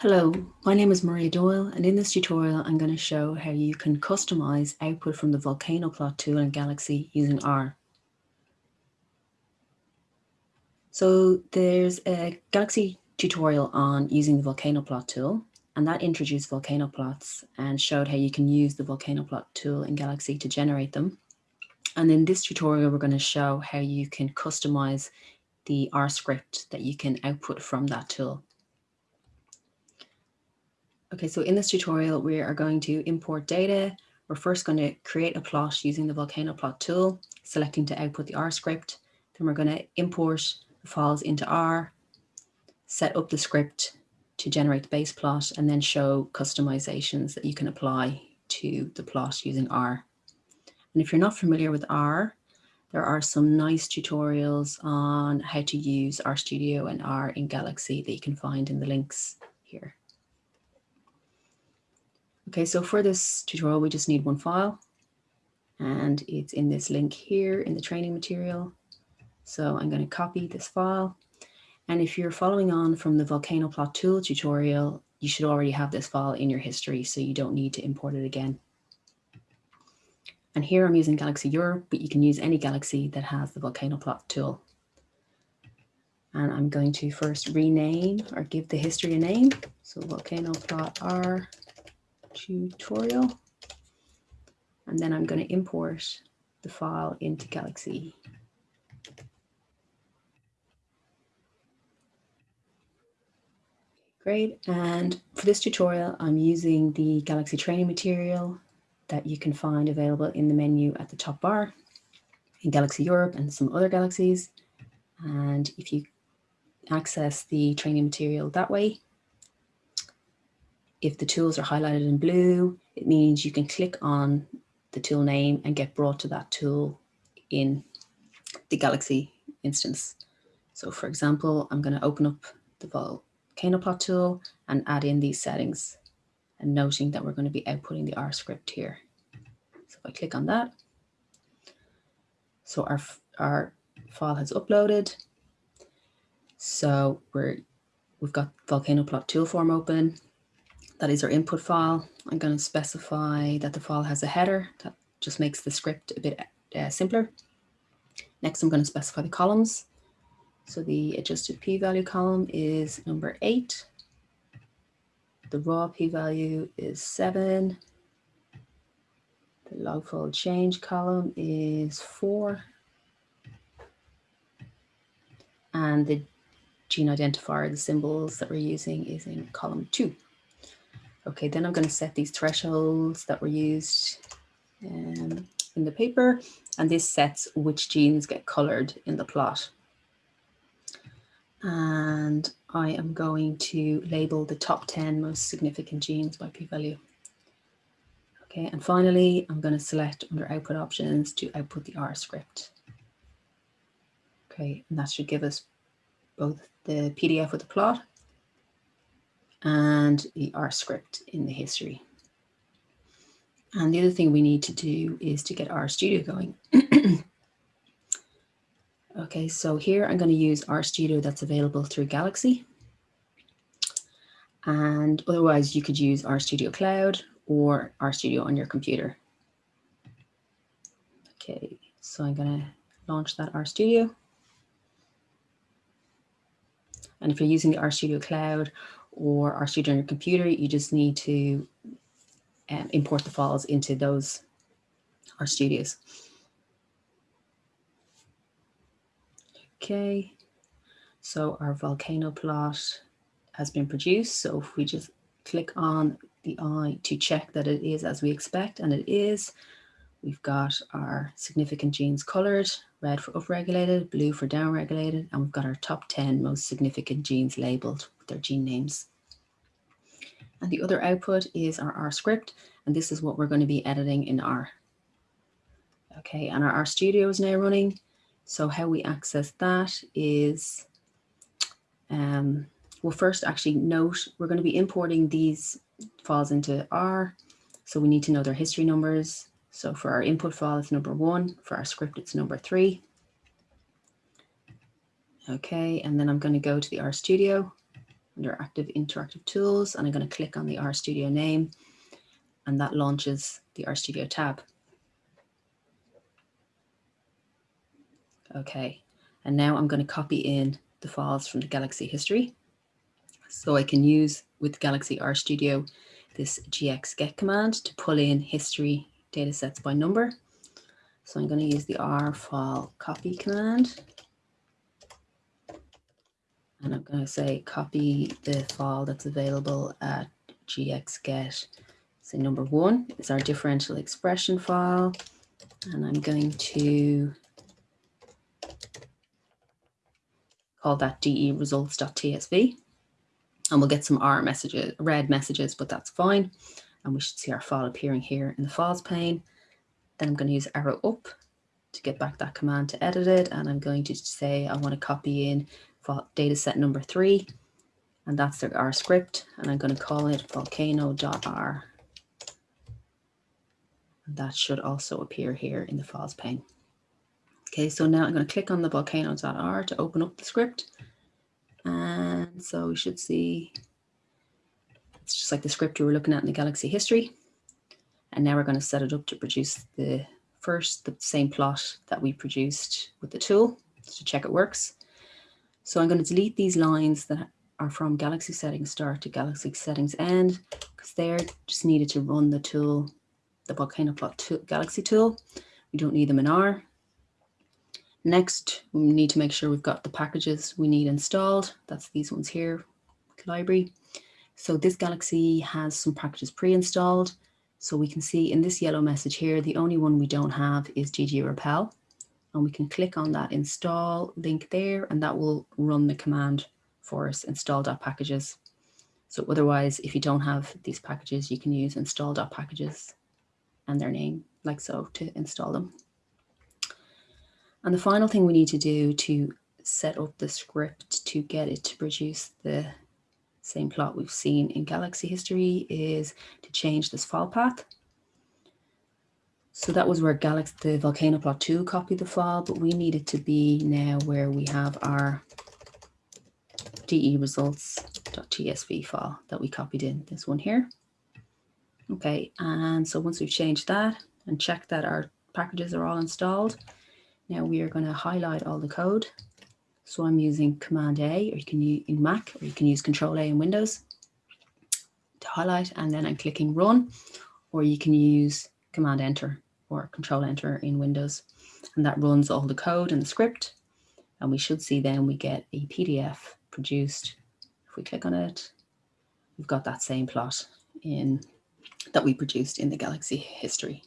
Hello, my name is Maria Doyle and in this tutorial I'm going to show how you can customize output from the Volcano Plot tool in Galaxy using R. So there's a Galaxy tutorial on using the Volcano Plot tool and that introduced volcano plots and showed how you can use the Volcano Plot tool in Galaxy to generate them. And in this tutorial we're going to show how you can customize the R script that you can output from that tool. Okay, so in this tutorial, we are going to import data. We're first going to create a plot using the Volcano Plot tool, selecting to output the R script. Then we're going to import the files into R, set up the script to generate the base plot, and then show customizations that you can apply to the plot using R. And if you're not familiar with R, there are some nice tutorials on how to use RStudio and R in Galaxy that you can find in the links here. Okay, so for this tutorial, we just need one file and it's in this link here in the training material. So I'm going to copy this file. And if you're following on from the Volcano Plot Tool tutorial, you should already have this file in your history, so you don't need to import it again. And here I'm using Galaxy Europe, but you can use any Galaxy that has the Volcano Plot tool. And I'm going to first rename or give the history a name. So Volcano Plot R tutorial. And then I'm going to import the file into Galaxy. Great. And for this tutorial, I'm using the Galaxy training material that you can find available in the menu at the top bar in Galaxy Europe and some other Galaxies. And if you access the training material that way, if the tools are highlighted in blue, it means you can click on the tool name and get brought to that tool in the Galaxy instance. So for example, I'm going to open up the Volcano Plot tool and add in these settings and noting that we're going to be outputting the R script here. So if I click on that, so our, our file has uploaded. So we're, we've got Volcano Plot tool form open that is our input file. I'm going to specify that the file has a header that just makes the script a bit uh, simpler. Next, I'm going to specify the columns. So the adjusted p-value column is number eight. The raw p-value is seven. The log fold change column is four. And the gene identifier, the symbols that we're using is in column two. Okay, then I'm going to set these thresholds that were used um, in the paper, and this sets which genes get colored in the plot. And I am going to label the top 10 most significant genes by p-value. Okay, and finally, I'm going to select under output options to output the R script. Okay, and that should give us both the PDF with the plot and the R script in the history. And the other thing we need to do is to get RStudio going. okay, so here I'm going to use RStudio that's available through Galaxy. And otherwise you could use RStudio Cloud or RStudio on your computer. Okay, so I'm going to launch that RStudio. And if you're using the RStudio Cloud or RStudio on your computer, you just need to um, import the files into those RStudios. Okay, so our volcano plot has been produced. So if we just click on the eye to check that it is as we expect, and it is, we've got our significant genes colored, red for upregulated, blue for downregulated, and we've got our top 10 most significant genes labeled with their gene names. And the other output is our R script, and this is what we're going to be editing in R. Okay, and RStudio is now running. So how we access that is, um, we'll first actually note, we're going to be importing these files into R. So we need to know their history numbers. So for our input file, it's number one. For our script, it's number three. Okay, and then I'm going to go to the RStudio under Active Interactive Tools, and I'm going to click on the RStudio name, and that launches the RStudio tab. Okay, and now I'm going to copy in the files from the Galaxy history. So I can use with Galaxy RStudio this gx get command to pull in history data sets by number. So I'm going to use the R file copy command. And I'm going to say copy the file that's available at gx get. Say number one is our differential expression file. And I'm going to call that de results.tsv. And we'll get some R messages, red messages, but that's fine. And we should see our file appearing here in the files pane. Then I'm going to use arrow up to get back that command to edit it. And I'm going to say I want to copy in data set number three. And that's our script. And I'm going to call it volcano.r. And that should also appear here in the files pane. Okay, so now I'm going to click on the volcano.r to open up the script. And so we should see, it's just like the script we were looking at in the Galaxy history. And now we're going to set it up to produce the first, the same plot that we produced with the tool to check it works. So I'm going to delete these lines that are from Galaxy settings start to Galaxy settings end because they're just needed to run the tool, the volcano plot tool, Galaxy tool. We don't need them in R. Next, we need to make sure we've got the packages we need installed. That's these ones here, library. So this Galaxy has some packages pre-installed. So we can see in this yellow message here, the only one we don't have is ggRepel. And we can click on that install link there, and that will run the command for us, install.packages. So otherwise, if you don't have these packages, you can use install.packages and their name like so to install them. And the final thing we need to do to set up the script to get it to produce the same plot we've seen in Galaxy history is to change this file path. So that was where Galaxy, the volcano plot 2 copied the file, but we need it to be now where we have our de results.tsv file that we copied in, this one here. Okay, and so once we've changed that and checked that our packages are all installed, now we are going to highlight all the code. So I'm using Command A, or you can use in Mac, or you can use Control A in Windows to highlight, and then I'm clicking Run, or you can use Command Enter or Control Enter in Windows, and that runs all the code and the script. And we should see then we get a PDF produced. If we click on it, we've got that same plot in that we produced in the Galaxy history.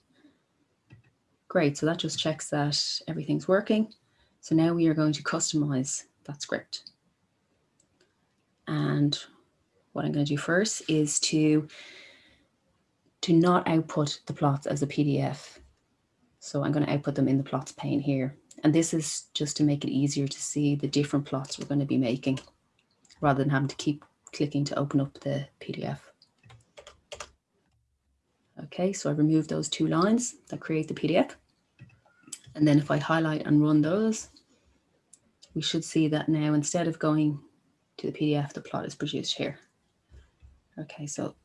Great, so that just checks that everything's working. So now we are going to customize that script. And what I'm going to do first is to, to not output the plots as a PDF. So I'm going to output them in the plots pane here. And this is just to make it easier to see the different plots we're going to be making rather than having to keep clicking to open up the PDF. Okay, so I removed those two lines that create the PDF. And then if I highlight and run those, we should see that now instead of going to the PDF, the plot is produced here. Okay, so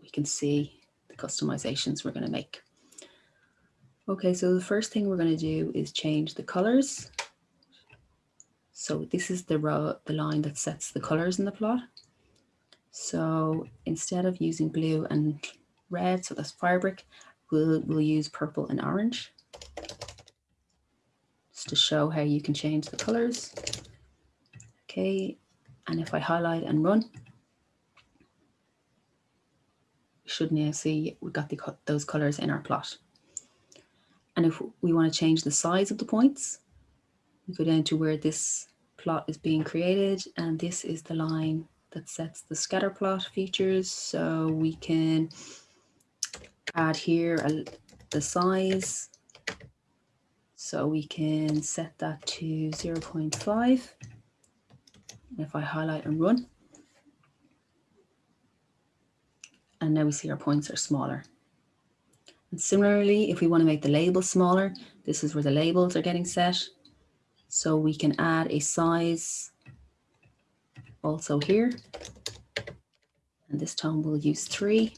we can see the customizations we're going to make. Okay, so the first thing we're going to do is change the colors. So this is the row, the line that sets the colors in the plot. So instead of using blue and red, so that's Firebrick, we'll, we'll use purple and orange just to show how you can change the colors. Okay, and if I highlight and run, we should now see we've got the, those colors in our plot. And if we want to change the size of the points, we go down to where this plot is being created, and this is the line that sets the scatter plot features. So we can add here a, the size. So we can set that to 0 0.5. If I highlight and run, and now we see our points are smaller. And similarly, if we want to make the labels smaller, this is where the labels are getting set. So we can add a size also here. And this time we'll use three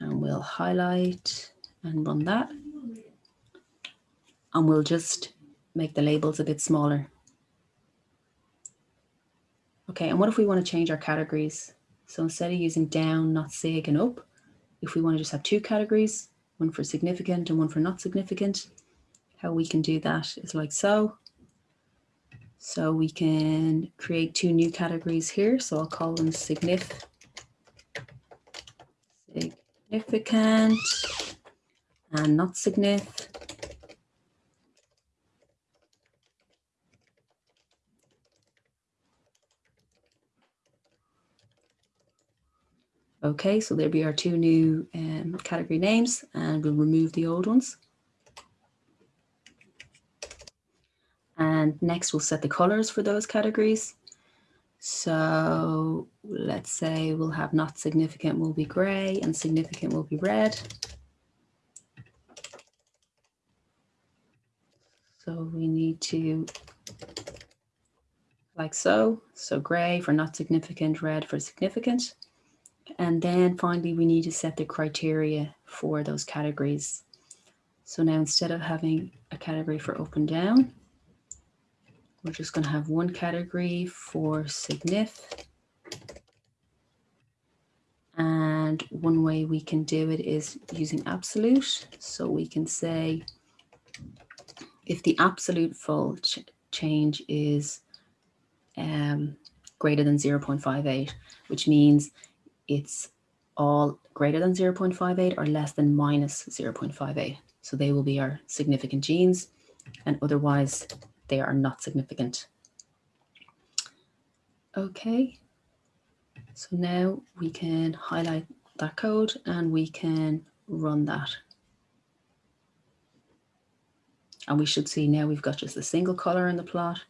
and we'll highlight and run that. And we'll just make the labels a bit smaller. Okay, and what if we want to change our categories? So instead of using down, not sig and up, if we want to just have two categories, one for significant and one for not significant, how we can do that is like so. So we can create two new categories here. So I'll call them signif significant and not significant. Okay, so there'll be our two new um, category names and we'll remove the old ones. And next we'll set the colors for those categories. So let's say we'll have not significant will be gray and significant will be red. So we need to like so, so gray for not significant, red for significant. And then finally, we need to set the criteria for those categories. So now instead of having a category for up and down, we're just going to have one category for signif. And one way we can do it is using absolute. So we can say if the absolute fold ch change is um, greater than 0.58, which means it's all greater than 0.58 or less than minus 0.58. So they will be our significant genes and otherwise they are not significant. Okay, so now we can highlight that code and we can run that. And we should see now we've got just a single color in the plot,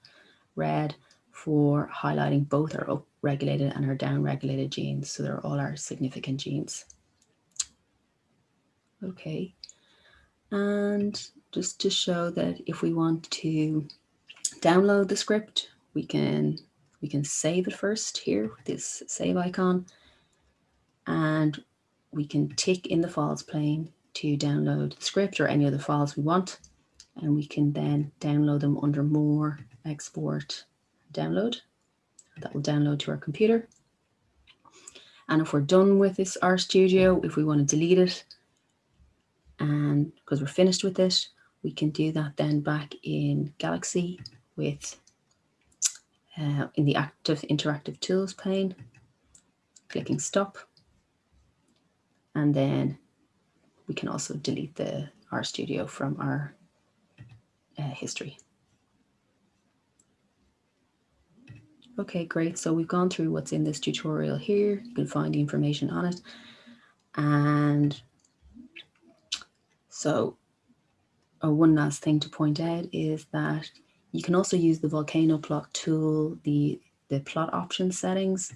red, for highlighting both our upregulated and our downregulated genes. So they're all our significant genes. Okay. And just to show that if we want to download the script, we can we can save it first here with this save icon. And we can tick in the files pane to download the script or any other files we want. And we can then download them under more, export, download. That will download to our computer. And if we're done with this RStudio, if we want to delete it, and because we're finished with it, we can do that then back in Galaxy with uh, in the active interactive tools pane, clicking stop. And then we can also delete the RStudio from our uh, history. Okay, great. So we've gone through what's in this tutorial here. You can find the information on it. And so uh, one last thing to point out is that you can also use the volcano plot tool, the, the plot option settings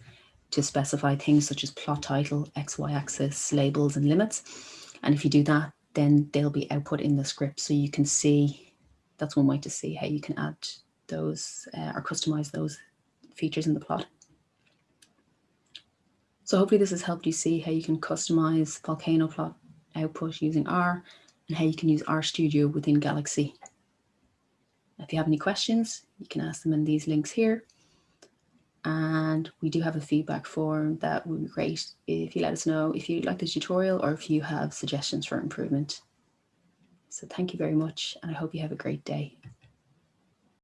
to specify things such as plot title, XY axis, labels and limits. And if you do that, then they'll be output in the script. So you can see, that's one way to see how you can add those uh, or customize those features in the plot. So hopefully this has helped you see how you can customize Volcano plot output using R and how you can use RStudio within Galaxy. If you have any questions, you can ask them in these links here. And we do have a feedback form that would be great if you let us know if you like the tutorial or if you have suggestions for improvement. So thank you very much and I hope you have a great day.